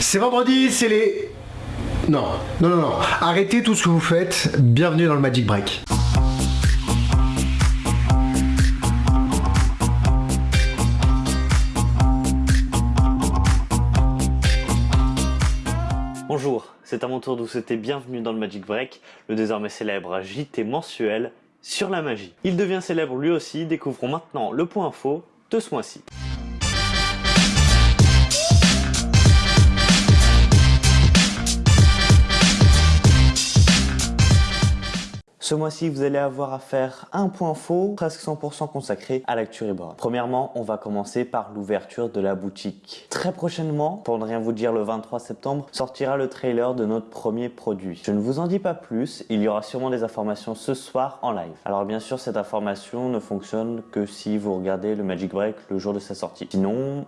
C'est vendredi, c'est les... Non, non, non, non. Arrêtez tout ce que vous faites. Bienvenue dans le Magic Break. Bonjour, c'est à mon tour de vous souhaiter bienvenue dans le Magic Break, le désormais célèbre JT mensuel sur la magie. Il devient célèbre lui aussi, découvrons maintenant le point info de ce mois-ci. Ce mois-ci, vous allez avoir à faire un point faux, presque 100% consacré à l'actu Reborn. Premièrement, on va commencer par l'ouverture de la boutique. Très prochainement, pour ne rien vous dire, le 23 septembre, sortira le trailer de notre premier produit. Je ne vous en dis pas plus, il y aura sûrement des informations ce soir en live. Alors bien sûr, cette information ne fonctionne que si vous regardez le Magic Break le jour de sa sortie. Sinon,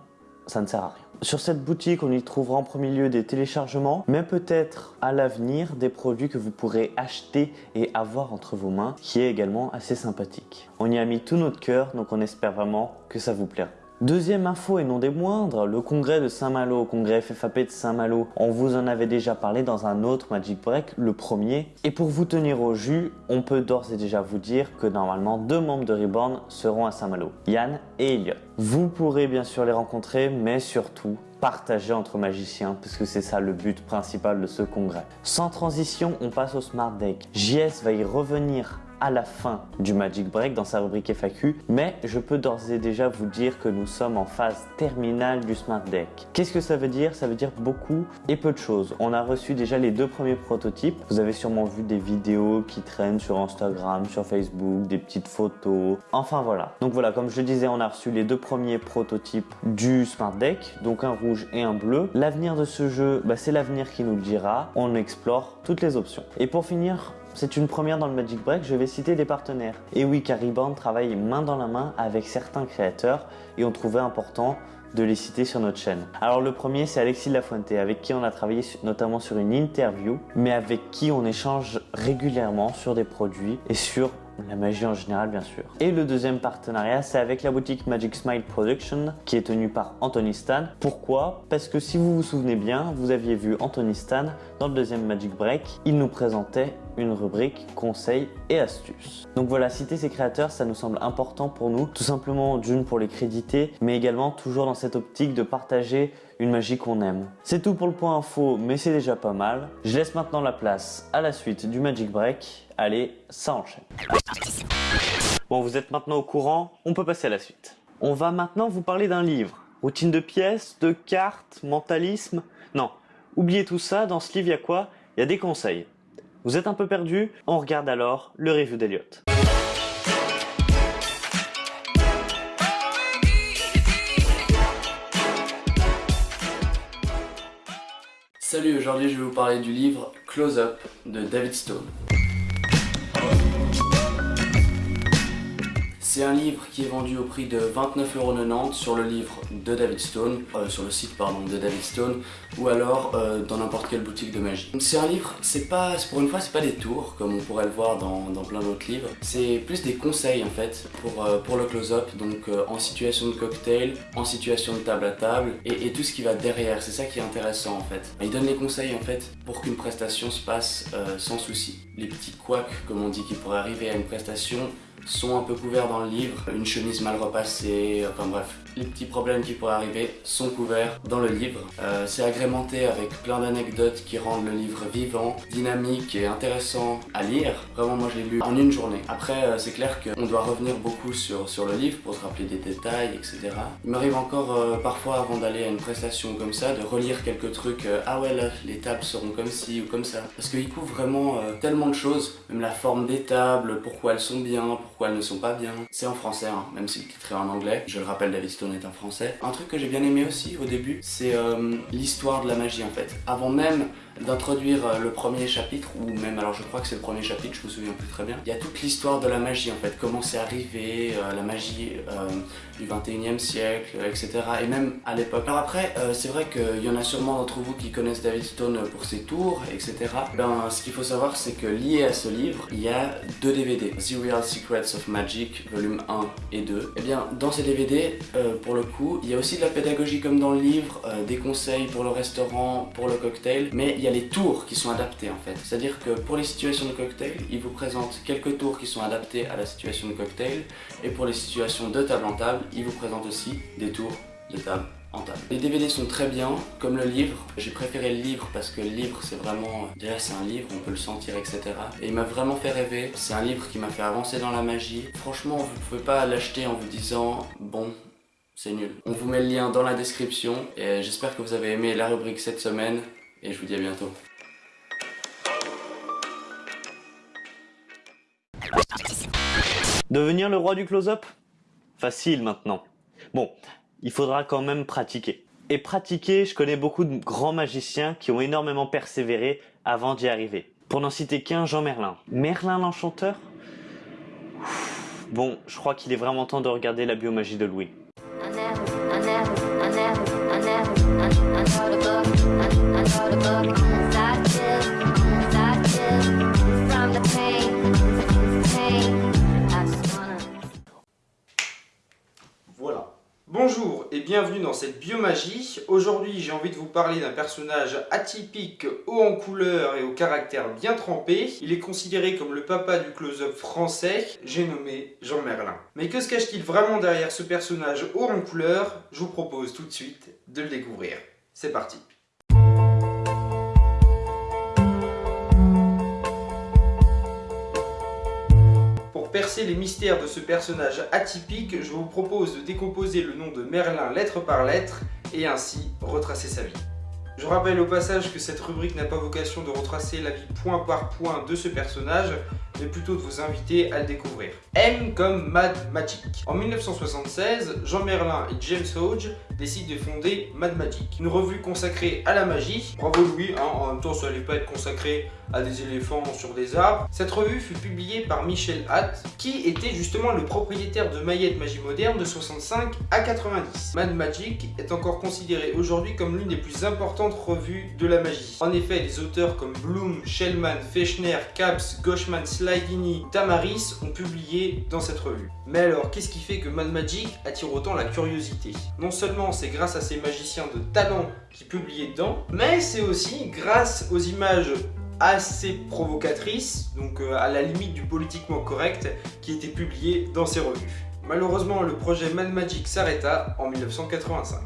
ça ne sert à rien. Sur cette boutique, on y trouvera en premier lieu des téléchargements, mais peut-être à l'avenir des produits que vous pourrez acheter et avoir entre vos mains, qui est également assez sympathique. On y a mis tout notre cœur, donc on espère vraiment que ça vous plaira. Deuxième info et non des moindres, le congrès de Saint-Malo, congrès FFAP de Saint-Malo. On vous en avait déjà parlé dans un autre Magic Break, le premier. Et pour vous tenir au jus, on peut d'ores et déjà vous dire que normalement deux membres de Reborn seront à Saint-Malo, Yann et Elliot. Vous pourrez bien sûr les rencontrer, mais surtout partager entre magiciens, parce que c'est ça le but principal de ce congrès. Sans transition, on passe au Smart Deck. JS va y revenir la fin du Magic Break dans sa rubrique FAQ, mais je peux d'ores et déjà vous dire que nous sommes en phase terminale du Smart Deck. Qu'est-ce que ça veut dire? Ça veut dire beaucoup et peu de choses. On a reçu déjà les deux premiers prototypes. Vous avez sûrement vu des vidéos qui traînent sur Instagram, sur Facebook, des petites photos. Enfin voilà. Donc voilà, comme je disais, on a reçu les deux premiers prototypes du Smart Deck, donc un rouge et un bleu. L'avenir de ce jeu, bah, c'est l'avenir qui nous le dira. On explore toutes les options. Et pour finir, c'est une première dans le Magic Break, je vais citer des partenaires. Et oui, Cariban travaille main dans la main avec certains créateurs et on trouvait important de les citer sur notre chaîne. Alors le premier c'est Alexis Lafuente avec qui on a travaillé notamment sur une interview mais avec qui on échange régulièrement sur des produits et sur la magie en général bien sûr. Et le deuxième partenariat c'est avec la boutique Magic Smile Production qui est tenue par Anthony Stan. Pourquoi? Parce que si vous vous souvenez bien, vous aviez vu Anthony Stan dans le deuxième Magic Break, il nous présentait une rubrique conseils et astuces. Donc voilà, citer ces créateurs, ça nous semble important pour nous, tout simplement d'une pour les créditer, mais également toujours dans cette optique de partager une magie qu'on aime. C'est tout pour le point info, mais c'est déjà pas mal. Je laisse maintenant la place à la suite du Magic Break. Allez, ça enchaîne. Bon, vous êtes maintenant au courant, on peut passer à la suite. On va maintenant vous parler d'un livre. Routine de pièces, de cartes, mentalisme. Non, oubliez tout ça, dans ce livre, il y a quoi? Il y a des conseils. Vous êtes un peu perdu? On regarde alors le review d'Eliott. Salut, aujourd'hui je vais vous parler du livre Close Up de David Stone. C'est un livre qui est vendu au prix de 29,90€ sur le livre de David Stone, euh, sur le site pardon de David Stone, ou alors euh, dans n'importe quelle boutique de magie. C'est un livre, c'est pas, pour une fois c'est pas des tours comme on pourrait le voir dans, plein d'autres livres, c'est plus des conseils en fait pour, euh, pour le close-up, donc en situation de cocktail, en situation de table à table, et, tout ce qui va derrière, c'est ça qui est intéressant en fait. Il donne les conseils en fait pour qu'une prestation se passe sans souci. Les petits couacs comme on dit qui pourraient arriver à une prestation, sont un peu couverts dans le livre, une chemise mal repassée, enfin bref, les petits problèmes qui pourraient arriver sont couverts dans le livre. Euh, c'est agrémenté avec plein d'anecdotes qui rendent le livre vivant, dynamique et intéressant à lire. Vraiment moi je l'ai lu en une journée. Après euh, c'est clair qu'on doit revenir beaucoup sur, sur le livre pour se rappeler des détails, etc. Il m'arrive encore euh, parfois avant d'aller à une prestation comme ça de relire quelques trucs, ah ouais là les tables seront comme ci ou comme ça. Parce qu'il couvre vraiment tellement de choses, même la forme des tables, pourquoi elles sont bien, pourquoi elles ne sont pas bien. C'est en français, hein, même si le titre est en anglais. Je le rappelle, David Stone est un français. Un truc que j'ai bien aimé aussi au début, c'est euh, l'histoire de la magie en fait. Avant même d'introduire euh, le premier chapitre, ou même, alors je crois que c'est le premier chapitre, je me souviens plus très bien. Il y a toute l'histoire de la magie en fait, comment c'est arrivé, euh, la magie euh, du 21e siècle, etc. Et même à l'époque. Alors après, c'est vrai qu'il y en a sûrement d'entre vous qui connaissent David Stone pour ses tours, etc. Ben, ce qu'il faut savoir, c'est que lié à ce livre, il y a deux DVD. The Real Secrets of Magic, volume 1 et 2. Et bien, dans ces DVD, pour le coup. Il y a aussi de la pédagogie comme dans le livre, des conseils pour le restaurant, pour le cocktail, mais il y a les tours qui sont adaptés en fait. C'est-à-dire que pour les situations de cocktail, il vous présente quelques tours qui sont adaptés à la situation de cocktail, et pour les situations de table en table, il vous présente aussi des tours de table en table. Les DVD sont très bien, comme le livre. J'ai préféré le livre parce que le livre c'est vraiment... Déjà c'est un livre, on peut le sentir, etc. Et il m'a vraiment fait rêver. C'est un livre qui m'a fait avancer dans la magie. Franchement, vous pouvez pas l'acheter en vous disant « Bon, c'est nul ». On vous met le lien dans la description. Et j'espère que vous avez aimé la rubrique cette semaine. Et je vous dis à bientôt. Devenir le roi du close-up? Facile maintenant. Bon, il faudra quand même pratiquer. Et pratiquer, je connais beaucoup de grands magiciens qui ont énormément persévéré avant d'y arriver. Pour n'en citer qu'un, Jean Merlin. Merlin l'enchanteur? Bon, je crois qu'il est vraiment temps de regarder la biomagie de Louis. Bonjour et bienvenue dans cette biomagie. Aujourd'hui j'ai envie de vous parler d'un personnage atypique, haut en couleur et au caractère bien trempé. Il est considéré comme le papa du close-up français, j'ai nommé Jean Merlin. Mais que se cache-t-il vraiment derrière ce personnage haut en couleur? Je vous propose tout de suite de le découvrir. C'est parti percer les mystères de ce personnage atypique, je vous propose de décomposer le nom de Merlin lettre par lettre et ainsi retracer sa vie. Je rappelle au passage que cette rubrique n'a pas vocation de retracer la vie point par point de ce personnage, mais plutôt de vous inviter à le découvrir. M comme Mad Magic. En 1976, Jean Merlin et James Hodge décident de fonder Mad Magic, une revue consacrée à la magie. Bravo Louis, hein, en même temps ça n'allait pas être consacré à des éléphants sur des arbres. Cette revue fut publiée par Michel Hatt, qui était justement le propriétaire de Maillette Magie Moderne de 65 à 90. Mad Magic est encore considéré aujourd'hui comme l'une des plus importantes revues de la magie. En effet, des auteurs comme Bloom, Shellman, Fechner, Caps, Goshman, Slidini, Tamaris ont publié dans cette revue. Mais alors, qu'est-ce qui fait que Mad Magic attire autant la curiosité? Non seulement c'est grâce à ces magiciens de talent qui publiaient dedans, mais c'est aussi grâce aux images assez provocatrice, donc euh, à la limite du politiquement correct, qui était publié dans ces revues. Malheureusement, le projet Mad Magic s'arrêta en 1985.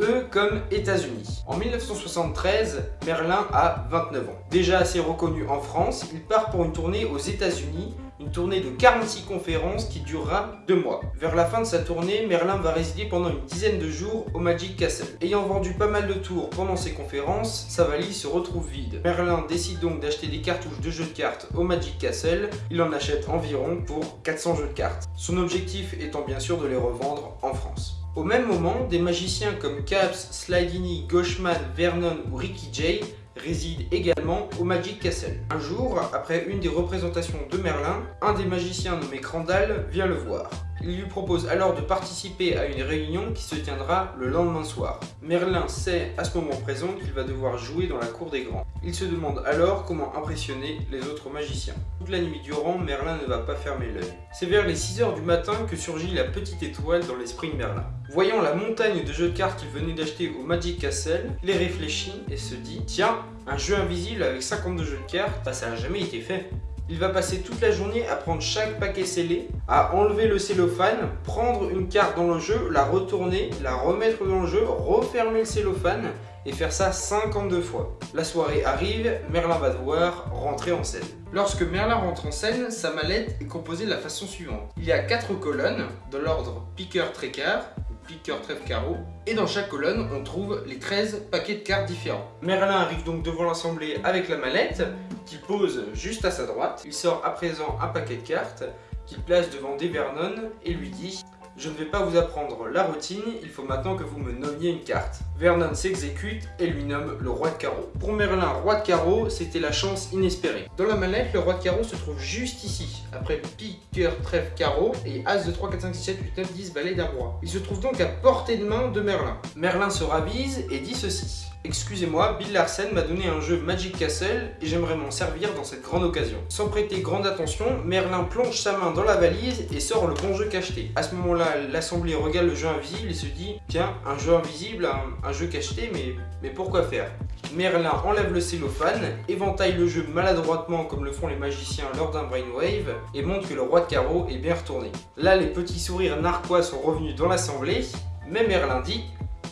Eux comme États-Unis. En 1973, Merlin a 29 ans. Déjà assez reconnu en France, il part pour une tournée aux États-Unis une tournée de 46 conférences qui durera deux mois. Vers la fin de sa tournée, Merlin va résider pendant une dizaine de jours au Magic Castle. Ayant vendu pas mal de tours pendant ses conférences, sa valise se retrouve vide. Merlin décide donc d'acheter des cartouches de jeux de cartes au Magic Castle. Il en achète environ pour 400 jeux de cartes. Son objectif étant bien sûr de les revendre en France. Au même moment, des magiciens comme Caps, Slidini, Goshman, Vernon ou Ricky Jay réside également au Magic Castle. Un jour, après une des représentations de Merlin, un des magiciens nommé Crandall vient le voir. Il lui propose alors de participer à une réunion qui se tiendra le lendemain soir. Merlin sait à ce moment présent qu'il va devoir jouer dans la cour des grands. Il se demande alors comment impressionner les autres magiciens. Toute la nuit durant, Merlin ne va pas fermer l'œil. C'est vers les 6h du matin que surgit la petite étoile dans l'esprit de Merlin. Voyant la montagne de jeux de cartes qu'il venait d'acheter au Magic Castle, il réfléchit et se dit « Tiens, un jeu invisible avec 52 jeux de cartes, bah, ça n'a jamais été fait !» Il va passer toute la journée à prendre chaque paquet scellé, à enlever le cellophane, prendre une carte dans le jeu, la retourner, la remettre dans le jeu, refermer le cellophane et faire ça 52 fois. La soirée arrive, Merlin va devoir rentrer en scène. Lorsque Merlin rentre en scène, sa mallette est composée de la façon suivante. Il y a 4 colonnes, de l'ordre piqueur-tréquart, piqueur, trèfle, carreau. Et dans chaque colonne, on trouve les 13 paquets de cartes différents. Merlin arrive donc devant l'assemblée avec la mallette, qu'il pose juste à sa droite. Il sort à présent un paquet de cartes, qu'il place devant Vernon et lui dit je ne vais pas vous apprendre la routine, il faut maintenant que vous me nommiez une carte. Vernon s'exécute et lui nomme le roi de carreau. Pour Merlin, roi de carreau, c'était la chance inespérée. Dans la mallette, le roi de carreau se trouve juste ici, après pique, cœur, trèfle, carreau et as de 3, 4, 5, 6, 7, 8, 9, 10 balais d'un roi. Il se trouve donc à portée de main de Merlin. Merlin se ravise et dit ceci. Excusez-moi, Bill Larsen m'a donné un jeu Magic Castle et j'aimerais m'en servir dans cette grande occasion. Sans prêter grande attention, Merlin plonge sa main dans la valise et sort le bon jeu cacheté. À ce moment-là, l'assemblée regarde le jeu invisible et se dit Tiens, un jeu invisible, un, jeu cacheté, mais, mais pourquoi faire? Merlin enlève le cellophane, éventaille le jeu maladroitement comme le font les magiciens lors d'un brainwave et montre que le roi de carreau est bien retourné. Là, les petits sourires narquois sont revenus dans l'assemblée, mais Merlin dit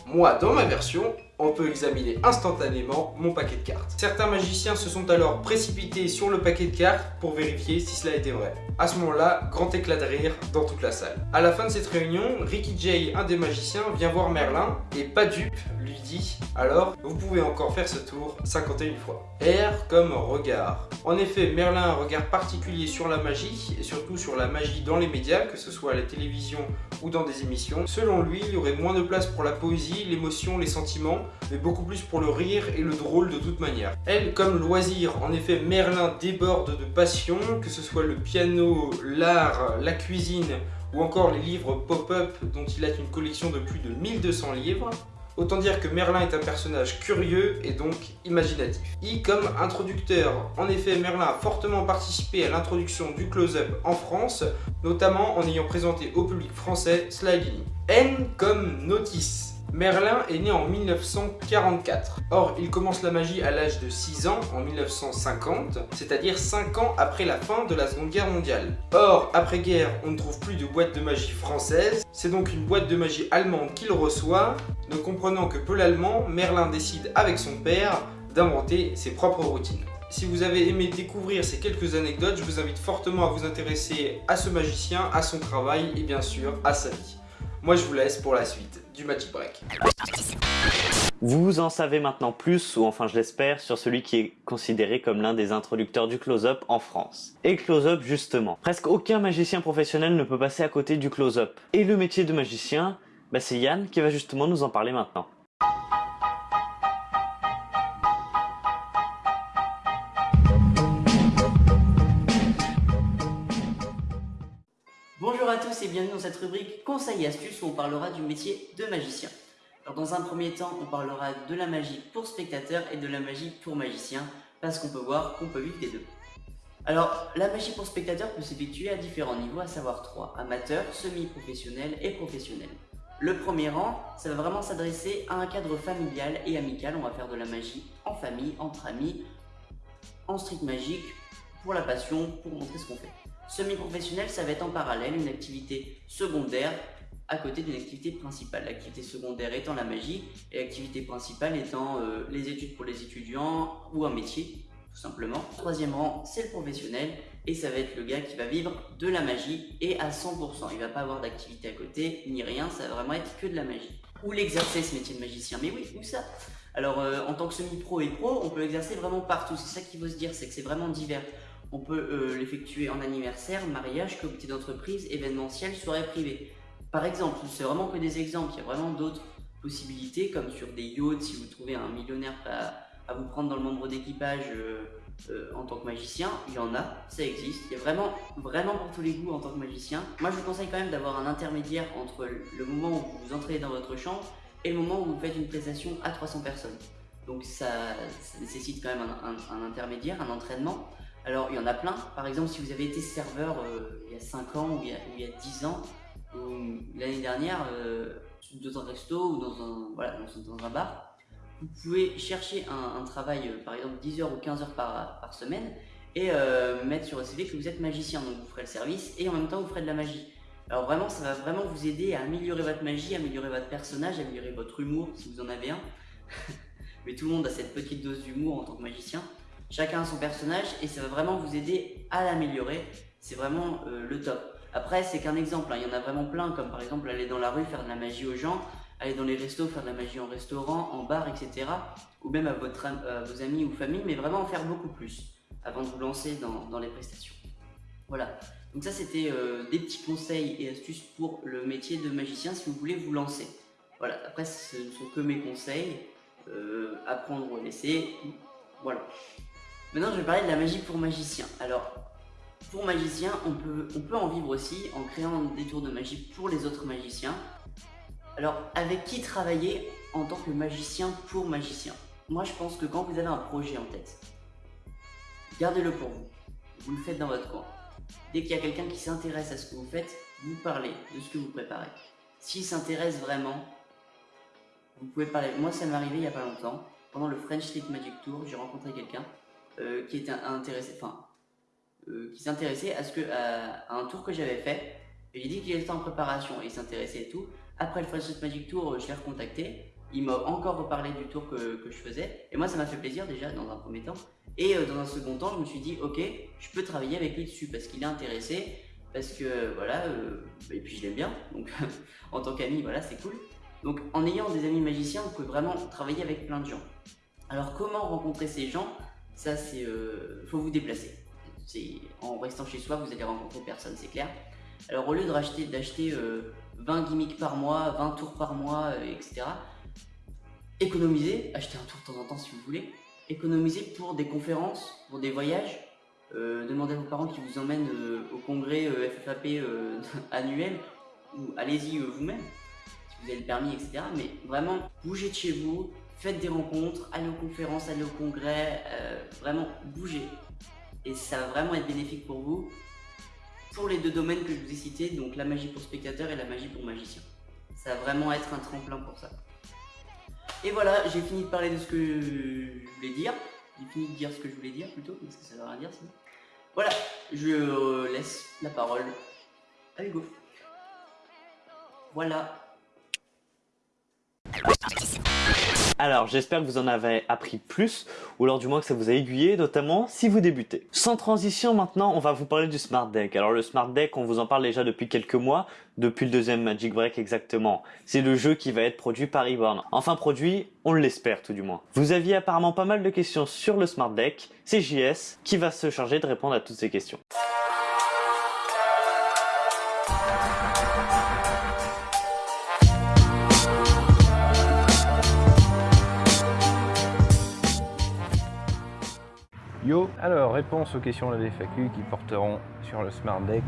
Moi, dans ma version, on peut examiner instantanément mon paquet de cartes. Certains magiciens se sont alors précipités sur le paquet de cartes pour vérifier si cela était vrai. À ce moment-là, grand éclat de rire dans toute la salle. À la fin de cette réunion, Ricky Jay, un des magiciens, vient voir Merlin et pas dupe, lui dit « Alors, vous pouvez encore faire ce tour 51 fois. » R comme regard. En effet, Merlin a un regard particulier sur la magie et surtout sur la magie dans les médias, que ce soit à la télévision ou dans des émissions. Selon lui, il y aurait moins de place pour la poésie, l'émotion, les sentiments, mais beaucoup plus pour le rire et le drôle de toute manière. Elle, comme loisir, en effet, Merlin déborde de passion, que ce soit le piano, l'art, la cuisine ou encore les livres pop-up dont il a une collection de plus de 1200 livres. Autant dire que Merlin est un personnage curieux et donc imaginatif. I comme introducteur. En effet, Merlin a fortement participé à l'introduction du close-up en France, notamment en ayant présenté au public français Sliding. N comme notice. Merlin est né en 1944. Or, il commence la magie à l'âge de 6 ans, en 1950, c'est-à-dire 5 ans après la fin de la Seconde Guerre mondiale. Or, après-guerre, on ne trouve plus de boîte de magie française, c'est donc une boîte de magie allemande qu'il reçoit. Ne comprenant que peu l'allemand, Merlin décide avec son père d'inventer ses propres routines. Si vous avez aimé découvrir ces quelques anecdotes, je vous invite fortement à vous intéresser à ce magicien, à son travail et bien sûr à sa vie. Moi je vous laisse pour la suite du Magic Break. Vous en savez maintenant plus, ou enfin je l'espère, sur celui qui est considéré comme l'un des introducteurs du close-up en France. Et close-up justement. Presque aucun magicien professionnel ne peut passer à côté du close-up. Et le métier de magicien, bah c'est Yann qui va justement nous en parler maintenant. Bienvenue dans cette rubrique Conseils et astuces où on parlera du métier de magicien. Dans un premier temps, on parlera de la magie pour spectateurs et de la magie pour magicien parce qu'on peut voir qu'on peut vivre des deux. Alors, la magie pour spectateurs peut s'effectuer à différents niveaux, à savoir trois, amateur, semi-professionnel et professionnel. Le premier rang, ça va vraiment s'adresser à un cadre familial et amical, on va faire de la magie en famille, entre amis, en street magique, pour la passion, pour montrer ce qu'on fait. Semi-professionnel, ça va être en parallèle une activité secondaire à côté d'une activité principale. L'activité secondaire étant la magie et l'activité principale étant euh, les études pour les étudiants ou un métier, tout simplement. Troisième rang, c'est le professionnel et ça va être le gars qui va vivre de la magie et à 100%. Il va pas avoir d'activité à côté ni rien, ça va vraiment être que de la magie. Où l'exercer ce métier de magicien Mais oui, où ça? Alors euh, en tant que semi-pro et pro, on peut l'exercer vraiment partout. C'est ça qu'il faut se dire, c'est que c'est vraiment divers. On peut euh, l'effectuer en anniversaire, mariage, comité d'entreprise, événementiel, soirée privée. Par exemple, c'est vraiment que des exemples, il y a vraiment d'autres possibilités comme sur des yachts, si vous trouvez un millionnaire à, vous prendre dans le membre d'équipage euh, euh, en tant que magicien, il y en a, ça existe, il y a vraiment, vraiment pour tous les goûts en tant que magicien. Moi je vous conseille quand même d'avoir un intermédiaire entre le moment où vous entrez dans votre chambre et le moment où vous faites une prestation à 300 personnes. Donc ça, nécessite quand même un intermédiaire, un entraînement. Alors, il y en a plein. Par exemple, si vous avez été serveur euh, il y a 5 ans ou il y a, 10 ans, ou l'année dernière, euh, dans un resto ou dans un, bar, vous pouvez chercher un, travail, euh, par exemple 10 heures ou 15 heures par, semaine, et mettre sur le CV que vous êtes magicien. Donc, vous ferez le service et en même temps, vous ferez de la magie. Alors vraiment, ça va vraiment vous aider à améliorer votre magie, améliorer votre personnage, améliorer votre humour, si vous en avez un. Mais tout le monde a cette petite dose d'humour en tant que magicien. Chacun a son personnage et ça va vraiment vous aider à l'améliorer. C'est vraiment euh, le top. Après, c'est qu'un exemple, hein. il y en a vraiment plein, comme par exemple aller dans la rue faire de la magie aux gens, aller dans les restos faire de la magie en restaurant, en bar, etc. Ou même à, votre, vos amis ou famille, mais vraiment en faire beaucoup plus avant de vous lancer dans, les prestations. Voilà. Donc ça, c'était euh, des petits conseils et astuces pour le métier de magicien si vous voulez vous lancer. Voilà. Après, ce ne sont que mes conseils. Euh, apprendre ou laisser. Voilà. Maintenant, je vais parler de la magie pour magicien. Alors, pour magicien, on peut, on peut en vivre aussi en créant des tours de magie pour les autres magiciens. Alors, avec qui travailler en tant que magicien pour magicien? Moi je pense que quand vous avez un projet en tête, gardez-le pour vous. Vous le faites dans votre coin. Dès qu'il y a quelqu'un qui s'intéresse à ce que vous faites, vous parlez de ce que vous préparez. S'il s'intéresse vraiment, vous pouvez parler. Moi, ça m'est arrivé il n'y a pas longtemps. Pendant le French Street Magic Tour, j'ai rencontré quelqu'un euh, qui était euh, s'intéressait à ce que à, un tour que j'avais fait. J'ai dit qu'il était en préparation et il s'intéressait et tout. Après le Street Magic Tour, je l'ai recontacté. Il m'a encore reparlé du tour que, que, je faisais. Et moi, ça m'a fait plaisir déjà dans un premier temps. Et euh, dans un second temps, je me suis dit, ok, je peux travailler avec lui dessus parce qu'il est intéressé, parce que voilà, et puis je l'aime bien. Donc en tant qu'ami, voilà, c'est cool. Donc en ayant des amis magiciens, vous pouvez vraiment travailler avec plein de gens. Alors comment rencontrer ces gens? Ça c'est... Euh, faut vous déplacer. En restant chez soi, vous allez rencontrer personne, c'est clair. Alors au lieu d'acheter d'acheter 20 euh, gimmicks par mois, 20 tours par mois, euh, etc. Économisez, achetez un tour de temps en temps si vous voulez. Économisez pour des conférences, pour des voyages. demandez à vos parents qui vous emmènent au congrès FFAP annuel ou allez-y vous-même vous avez le permis, etc. Mais vraiment, bougez de chez vous, faites des rencontres, allez aux conférences, allez au congrès, euh, vraiment bougez. Et ça va vraiment être bénéfique pour vous, pour les deux domaines que je vous ai cités, donc la magie pour spectateur et la magie pour magicien. Ça va vraiment être un tremplin pour ça. Et voilà, j'ai fini de parler de ce que je voulais dire. J'ai fini de dire ce que je voulais dire plutôt, parce que ça veut rien dire sinon. Voilà, je laisse la parole à Hugo. Voilà. Alors j'espère que vous en avez appris plus, ou alors du moins que ça vous a aiguillé, notamment si vous débutez. Sans transition maintenant, on va vous parler du Smart Deck. Alors le Smart Deck, on vous en parle déjà depuis quelques mois, depuis le deuxième Magic Break exactement. C'est le jeu qui va être produit par Reborn. Enfin produit, on l'espère tout du moins. Vous aviez apparemment pas mal de questions sur le Smart Deck, c'est JS qui va se charger de répondre à toutes ces questions. Yo, alors réponse aux questions de la FAQ qui porteront sur le Smart Deck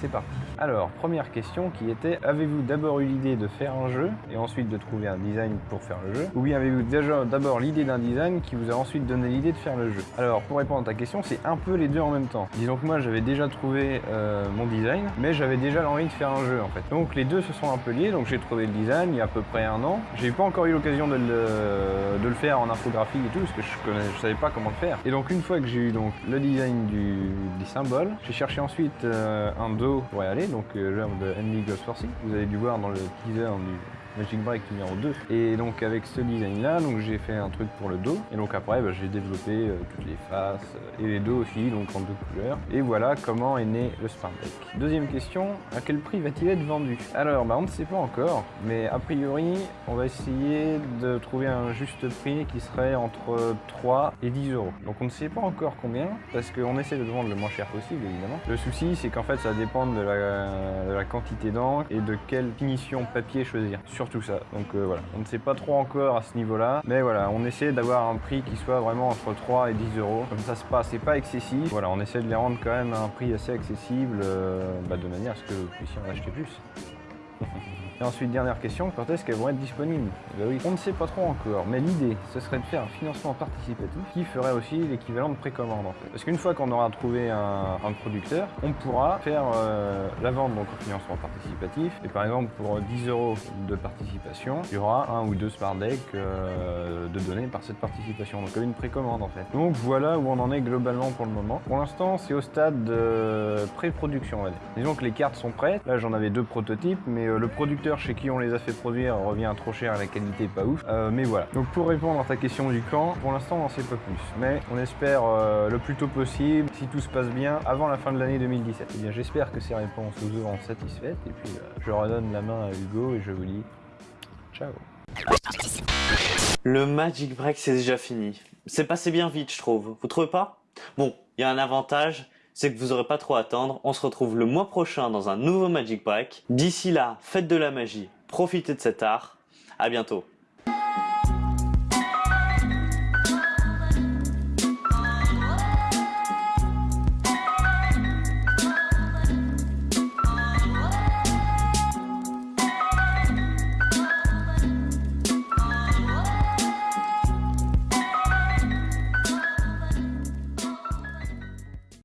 c'est parti. Alors, première question qui était, avez-vous d'abord eu l'idée de faire un jeu et ensuite de trouver un design pour faire le jeu Ou bien avez-vous déjà d'abord l'idée d'un design qui vous a ensuite donné l'idée de faire le jeu? Alors, pour répondre à ta question, c'est un peu les deux en même temps. Disons que moi, j'avais déjà trouvé euh, mon design, mais j'avais déjà l'envie de faire un jeu en fait. Donc les deux se sont un peu liés, donc j'ai trouvé le design il y a à peu près un an. J'ai pas encore eu l'occasion de le, faire en infographie et tout, parce que je, connais, savais pas comment le faire. Et donc une fois que j'ai eu le design du, des symboles, j'ai cherché ensuite euh, un dos pour y aller, donc euh, genre de Andy Ghost Forcing. Vous avez dû voir dans le teaser du Magic Break numéro 2. Et donc avec ce design là, donc j'ai fait un truc pour le dos. Et donc après, bah, j'ai développé euh, toutes les faces euh, et les dos aussi, donc en deux couleurs. Et voilà comment est né le Smart Deck. Deuxième question, à quel prix va-t-il être vendu? Alors, bah, on ne sait pas encore, mais a priori, on va essayer de trouver un juste prix qui serait entre 3 et 10 euros. Donc on ne sait pas encore combien, parce qu'on essaie de vendre le moins cher possible, évidemment. Le souci, c'est qu'en fait, ça dépend de la, de la quantité d'encre et de quelle finition papier choisir ça. Donc euh, voilà, on ne sait pas trop encore à ce niveau-là, mais voilà, on essaie d'avoir un prix qui soit vraiment entre 3 et 10 euros. Comme ça c'est pas excessif. Voilà, on essaie de les rendre quand même un prix assez accessible, euh, bah, de manière à ce que vous puissiez en acheter plus. Et ensuite, dernière question, quand est-ce qu'elles vont être disponibles? Ben oui, On ne sait pas trop encore, mais l'idée, ce serait de faire un financement participatif qui ferait aussi l'équivalent de précommande en fait. Parce qu'une fois qu'on aura trouvé un, producteur, on pourra faire euh, la vente donc financement participatif. Et par exemple, pour 10 euros de participation, il y aura un ou deux smart decks euh, de données par cette participation. Donc comme une précommande en fait. Donc voilà où on en est globalement pour le moment. Pour l'instant, c'est au stade de pré-production, on va dire. Disons que les cartes sont prêtes. Là, j'en avais deux prototypes, mais euh, le producteur chez qui on les a fait produire revient trop cher, la qualité pas ouf. Euh, mais voilà. Donc pour répondre à ta question du camp, pour l'instant on n'en sait pas plus. Mais on espère euh, le plus tôt possible, si tout se passe bien, avant la fin de l'année 2017. Et eh bien j'espère que ces réponses vous auront satisfaites. Et puis euh, je redonne la main à Hugo et je vous dis ciao. Le Magic Break c'est déjà fini. C'est passé bien vite je trouve. Vous trouvez pas? Bon, il y a un avantage, c'est que vous n'aurez pas trop à attendre. On se retrouve le mois prochain dans un nouveau Magic Break. D'ici là, faites de la magie, profitez de cet art. À bientôt.